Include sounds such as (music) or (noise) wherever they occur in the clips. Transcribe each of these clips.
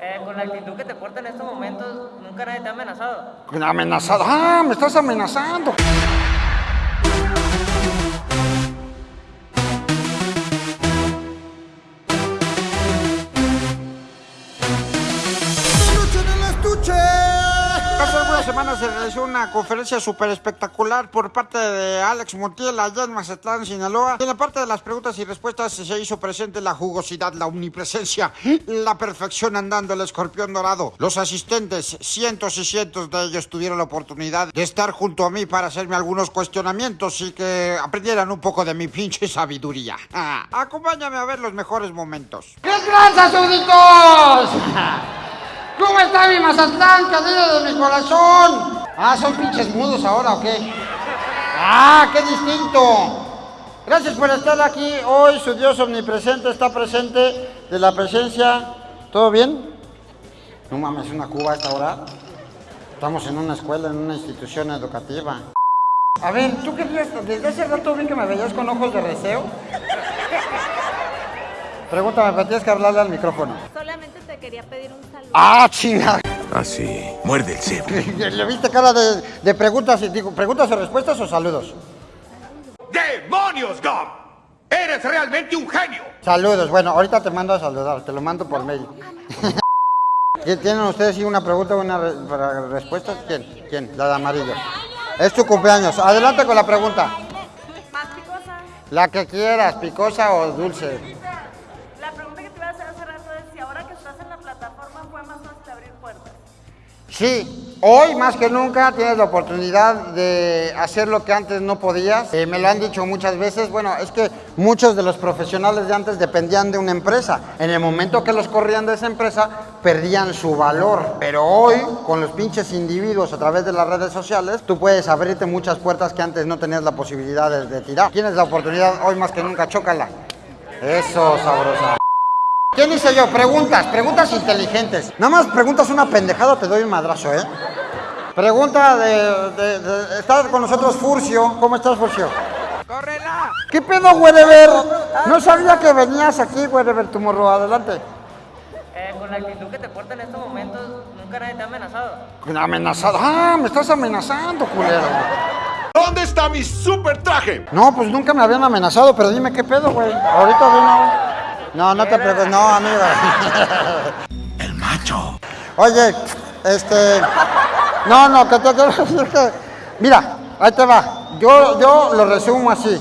Eh, con la actitud que te porta en estos momentos, nunca nadie te ha amenazado. Amenazado. Ah, me estás amenazando. Se realizó una conferencia súper espectacular por parte de Alex Montiel allá en Mazatlán, Sinaloa. En la parte de las preguntas y respuestas se hizo presente la jugosidad, la omnipresencia, la perfección andando el escorpión dorado. Los asistentes, cientos y cientos de ellos tuvieron la oportunidad de estar junto a mí para hacerme algunos cuestionamientos y que aprendieran un poco de mi pinche sabiduría. (laughs) Acompáñame a ver los mejores momentos. ¡Qué tranza, súbditos! (laughs) ¿Cómo está mi Mazatlán, querido de mi corazón? Ah, ¿son pinches mudos ahora o qué? ¡Ah, qué distinto! Gracias por estar aquí hoy, su Dios omnipresente está presente de la presencia. ¿Todo bien? No mames, una cuba a esta hora. Estamos en una escuela, en una institución educativa. A ver, ¿tú querías, desde hace rato vi que me veías con ojos de deseo? Pregúntame, pero tienes que hablarle al micrófono. Solamente te quería pedir un saludo. ¡Ah, chinga! Así, muerde el cebo. (laughs) ¿Le viste cara de, de preguntas, y digo, preguntas o respuestas o saludos? ¡Demonios, Gum! ¡Eres realmente un genio! Saludos, bueno, ahorita te mando a saludar, te lo mando por mail. (laughs) ¿Tienen ustedes sí una pregunta o una re- para respuesta? ¿Quién? ¿Quién? La de amarillo. Es tu cumpleaños. Adelante con la pregunta. Más picosa. La que quieras, picosa o dulce. Sí, hoy más que nunca tienes la oportunidad de hacer lo que antes no podías. Eh, me lo han dicho muchas veces. Bueno, es que muchos de los profesionales de antes dependían de una empresa. En el momento que los corrían de esa empresa, perdían su valor. Pero hoy, con los pinches individuos a través de las redes sociales, tú puedes abrirte muchas puertas que antes no tenías la posibilidad de, de tirar. Tienes la oportunidad hoy más que nunca, chócala. Eso, sabrosa. ¿Quién hice yo? Preguntas, preguntas inteligentes. Nada más preguntas una pendejada, te doy un madrazo, ¿eh? Pregunta de, de, de- Está con nosotros Furcio. ¿Cómo estás, Furcio? ¡Córrela! ¿Qué pedo, Wherever? No sabía que venías aquí, Wherever, tu morro. Adelante. Eh, con la actitud que te porta en estos momentos, nunca nadie te ha amenazado. Amenazado. Ah, me estás amenazando, culero. ¿Dónde está mi super traje? No, pues nunca me habían amenazado, pero dime qué pedo, güey. Ahorita de una... No, no te preocupes, no, amigo. (laughs) El macho. Oye, este. No, no, que te quiero decir que. Mira, ahí te va. Yo, yo lo resumo así.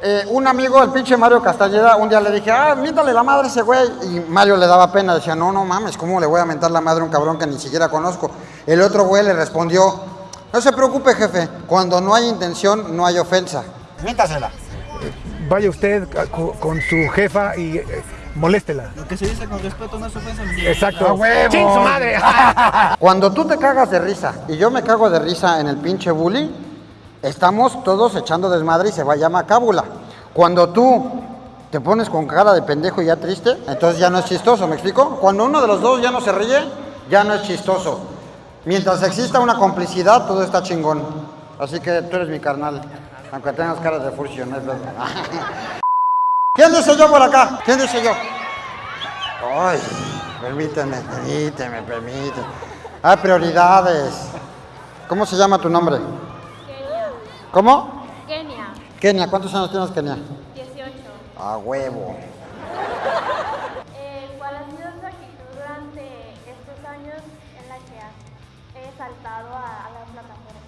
Eh, un amigo, el pinche Mario Castañeda, un día le dije, ah, miéntale la madre a ese güey. Y Mario le daba pena, decía, no, no mames, ¿cómo le voy a mentar la madre a un cabrón que ni siquiera conozco? El otro güey le respondió, no se preocupe, jefe, cuando no hay intención, no hay ofensa. Miéntasela. Vaya usted con su jefa y eh, moléstela. Lo que se dice con respeto no es ofensa. Exacto. ¡A huevo! ¡Chin su madre! (laughs) Cuando tú te cagas de risa y yo me cago de risa en el pinche bully, estamos todos echando desmadre y se va a llamar cábula. Cuando tú te pones con cara de pendejo y ya triste, entonces ya no es chistoso, ¿me explico? Cuando uno de los dos ya no se ríe, ya no es chistoso. Mientras exista una complicidad, todo está chingón. Así que tú eres mi carnal, aunque tengas cara de furcio, no es verdad. (laughs) ¿Quién dice yo por acá? ¿Quién dice yo? Ay, permíteme, permíteme, permíteme. Hay prioridades. ¿Cómo se llama tu nombre? Kenia. ¿Cómo? Kenia. Kenia, ¿cuántos años tienes, Kenia? 18. A huevo. Eh, ¿Cuál ha sido tu actitud durante estos años en la que has saltado a, a la plataforma?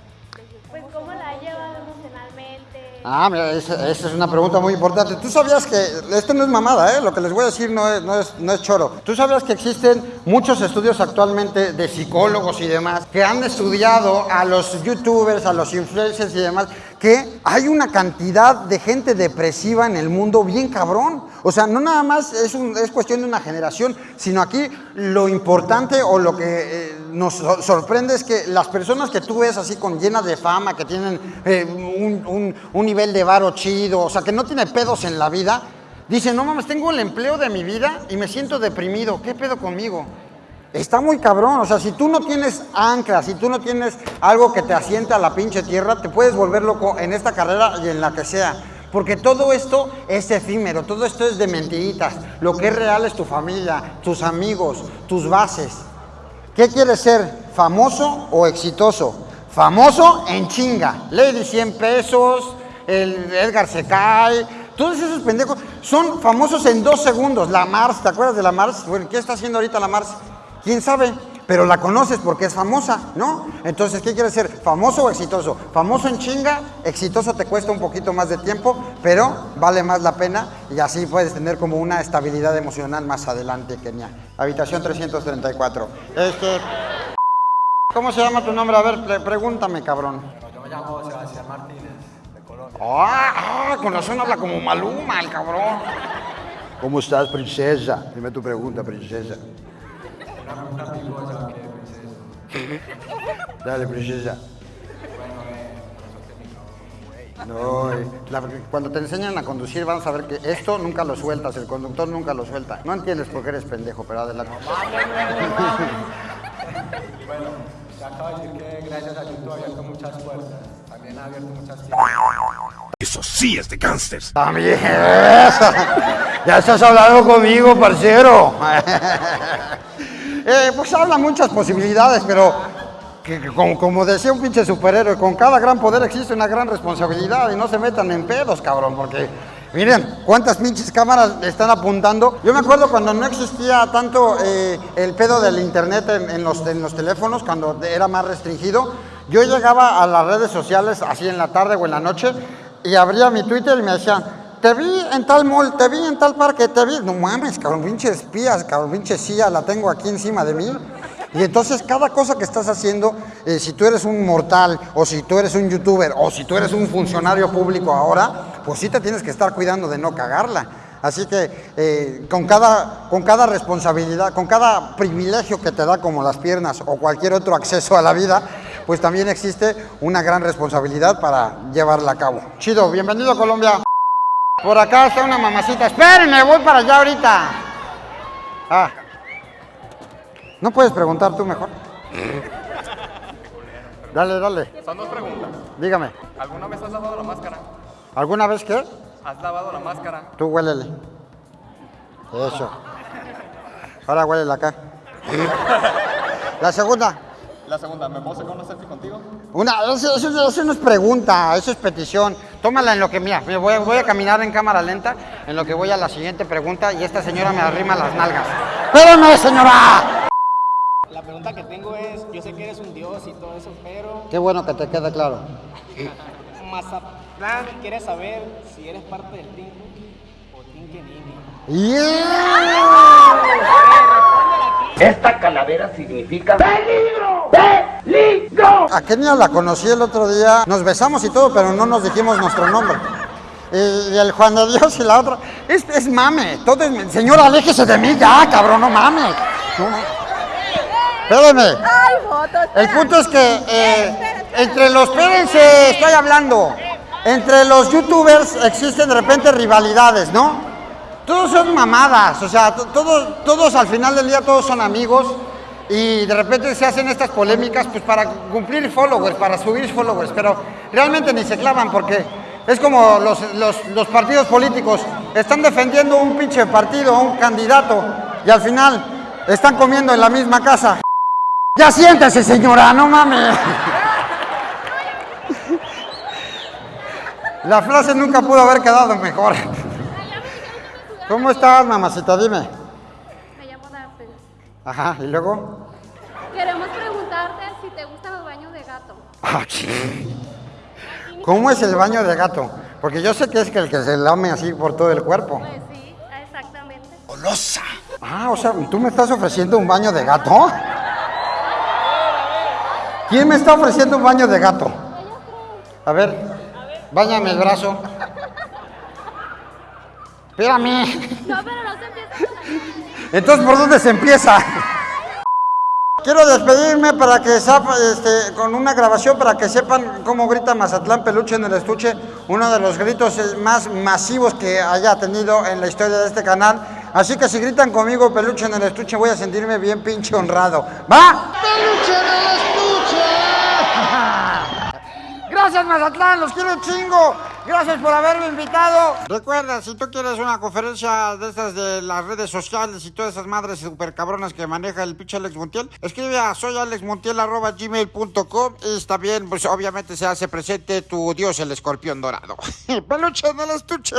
Pues, ¿cómo la has llevado emocionalmente? Ah, mira, esa, es una pregunta muy importante. ¿Tú sabías que, esto no es mamada, ¿eh? lo que les voy a decir no es, no, es, no es choro. ¿Tú sabías que existen muchos estudios actualmente de psicólogos y demás que han estudiado a los youtubers, a los influencers y demás, que hay una cantidad de gente depresiva en el mundo bien cabrón? O sea, no nada más es, un- es cuestión de una generación, sino aquí lo importante o lo que eh, nos sor- sorprende es que las personas que tú ves así con llenas de fama, que tienen eh, un, un- un nivel de varo chido, o sea, que no tiene pedos en la vida, dicen, no mames, tengo el empleo de mi vida y me siento deprimido, ¿qué pedo conmigo? Está muy cabrón, o sea, si tú no tienes ancla, si tú no tienes algo que te asienta a la pinche tierra, te puedes volver loco en esta carrera y en la que sea. Porque todo esto es efímero, todo esto es de mentiritas. Lo que es real es tu familia, tus amigos, tus bases. ¿Qué quieres ser? ¿Famoso o exitoso? Famoso en chinga. Lady 100 pesos, el Edgar se cae. Todos esos pendejos son famosos en dos segundos. La Mars, ¿te acuerdas de la Mars? Bueno, ¿qué está haciendo ahorita la Mars? ¿Quién sabe? Pero la conoces porque es famosa, ¿no? Entonces, ¿qué quieres ser? ¿Famoso o exitoso? Famoso en chinga, exitoso te cuesta un poquito más de tiempo, pero vale más la pena y así puedes tener como una estabilidad emocional más adelante, Kenia. Habitación 334. Este, ¿Cómo se llama tu nombre? A ver, pre- pregúntame, cabrón. Yo me llamo Sebastián Martínez, de Colombia. Ah, ah, con razón habla como Maluma, el cabrón. ¿Cómo estás, princesa? Dime tu pregunta, princesa. Una picosa que princesa. Dale, princesa. Bueno, eh, por eso te mi No, eh, la- cuando te enseñan a conducir, vamos a ver que esto nunca lo sueltas, el conductor nunca lo suelta. No entiendes por qué eres pendejo, pero adelante. (laughs) Bueno, te acabo de decir que gracias a YouTube ha abierto muchas puertas. También ha abierto muchas tiendas. Eso sí es de gangsters. También. (laughs) Ya estás hablando conmigo, parcero. (laughs) Eh, pues habla muchas posibilidades, pero que, como, decía un pinche superhéroe, con cada gran poder existe una gran responsabilidad y no se metan en pedos, cabrón, porque miren cuántas pinches cámaras están apuntando. Yo me acuerdo cuando no existía tanto eh, el pedo del internet en los teléfonos, cuando era más restringido, yo llegaba a las redes sociales así en la tarde o en la noche y abría mi Twitter y me decían, te vi en tal mall, te vi en tal parque, te vi. No mames, cabrón, pinche espías, cabrón, pinche CIA, la tengo aquí encima de mí. Y entonces cada cosa que estás haciendo, eh, si tú eres un mortal, o si tú eres un youtuber, o si tú eres un funcionario público ahora, pues sí te tienes que estar cuidando de no cagarla. Así que eh, con, cada, con cada responsabilidad, con cada privilegio que te da como las piernas o cualquier otro acceso a la vida, pues también existe una gran responsabilidad para llevarla a cabo. Chido, bienvenido a Colombia. Por acá está una mamacita. Espérenme, voy para allá ahorita. Ah. ¿No puedes preguntar tú mejor? (laughs) Dale, dale. Son dos preguntas. Dígame. ¿Alguna vez has lavado la máscara? ¿Alguna vez qué? ¿Has lavado la máscara? Tú huélele. Eso. Ahora huélele acá. (laughs) La segunda. La segunda, ¿me puedo sacar una selfie contigo? Una, eso, eso- eso no es pregunta, eso es petición. Tómala en lo que mía. Voy, voy a caminar en cámara lenta, en lo que voy a la siguiente pregunta y esta señora me arrima las nalgas. ¡Espérame, señora! La pregunta que tengo es, yo sé que eres un dios y todo eso, pero Qué bueno que te quede claro. Mazatlán quiere saber si eres parte del Team Cookie o Team Kenini. ¡Yeah! Esta calavera significa peligro, peligro. A Kenia la conocí el otro día, nos besamos y todo, pero no nos dijimos nuestro nombre. Y, y el Juan de Dios y la otra, es, es mame, todo es, señora, aléjese de mí ya, cabrón, no mames. No. El punto es que eh, entre los, espérense, estoy hablando, entre los youtubers existen de repente rivalidades, ¿no? Todos son mamadas, o sea, to- todos, todos al final del día todos son amigos y de repente se hacen estas polémicas pues para cumplir followers, para subir followers, pero realmente ni se clavan porque es como los, los- los partidos políticos, están defendiendo un pinche partido, un candidato y al final están comiendo en la misma casa. Ya siéntese señora, no mames. La frase nunca pudo haber quedado mejor. ¿Cómo estás, mamacita? Dime. Me llamo Dafne. Ajá, ¿y luego? ¿Cómo es el baño de gato? Porque yo sé que es que el que se lame así por todo el cuerpo. Pues sí, exactamente. Ah, o sea, ¿tú me estás ofreciendo un baño de gato? ¿Quién me está ofreciendo un baño de gato? A ver, báñame el brazo. Espérame. No, pero no se empieza con la Entonces, ¿por dónde se empieza? Quiero despedirme para que sepa- este, con una grabación para que sepan cómo grita Mazatlán Peluche en el estuche, uno de los gritos más masivos que haya tenido en la historia de este canal. Así que si gritan conmigo Peluche en el estuche, voy a sentirme bien pinche honrado. ¡Va! ¡Peluche en el estuche! (laughs) Gracias Mazatlán, los quiero chingo. Gracias por haberme invitado. Recuerda, si tú quieres una conferencia de estas de las redes sociales y todas esas madres super cabronas que maneja el pinche Alex Montiel, escribe a soyalexmontiel.gmail.com y también, pues obviamente se hace presente tu dios el escorpión dorado. (laughs) Peluche en el estuche.